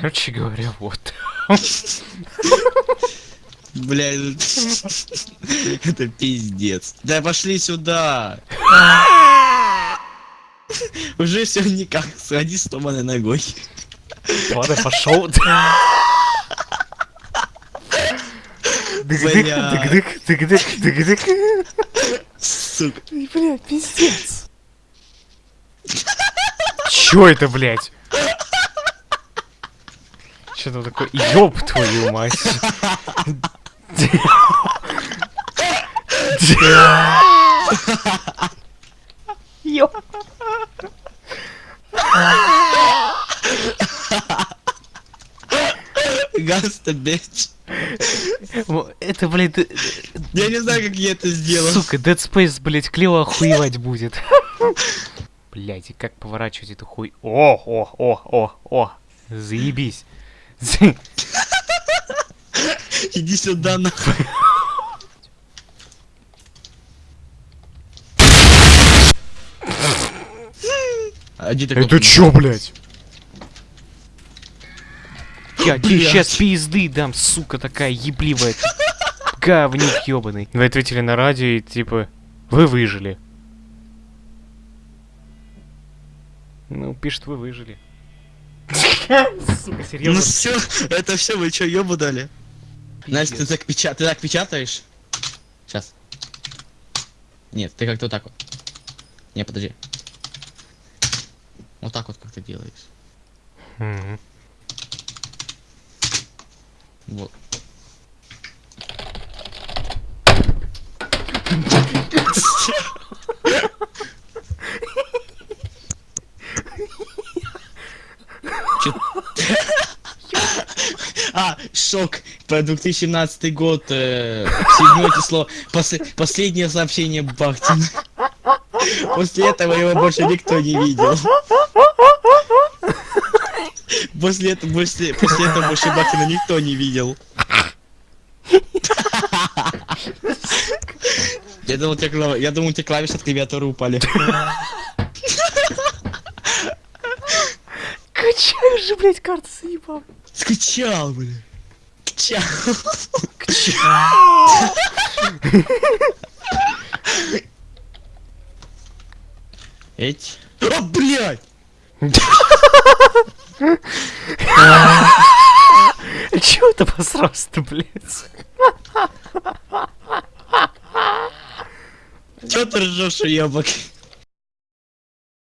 Короче говоря, вот. Бля, это пиздец. Да пошли сюда. Уже все никак. Сходи с сломанной ногой. Ладно, пошел. Дык-дык, дык-дык, дык-дык, дык-дык. Сука. Бля, пиздец. Чё это, блядь? Чё там такое? Ёб твою мать. Ёб. Гаста, бич. Это, блядь, Я не знаю, как я это сделал. сука, Dead Space, блядь, клево охуевать будет. Блядь, и как поворачивать эту хуй... О, о, о, о, о, заебись. Иди сюда, нахуй. А Это чё, блядь? Я тебе сейчас пизды дам, сука такая ебливая. Говнюк ёбаный. Вы ответили на радио и типа, вы выжили. Ну, пишет, вы выжили. Сука, Ну серьезно? все, это все, вы что, ёбу дали? Настя, ты так, печа... ты так печатаешь? Сейчас. Нет, ты как-то вот так вот. Не, подожди. Вот так вот как ты делаешь. Мгм. Вот. Чё- А, шок. По 2017 год, э, седьмое число, Пос- последнее сообщение Бахтина. После этого его больше никто не видел. После этого, после, после этого больше Бахтина никто не видел. Я думал, тебе, клав- я думал, тебе клавиши от клавиатуры упали. Качаю же, блядь, карту заебал. Скачал, бля. Скачал. Эть. О, блядь! Чего ты посрался-то, блядь? Чё ты ржешь, уёбок?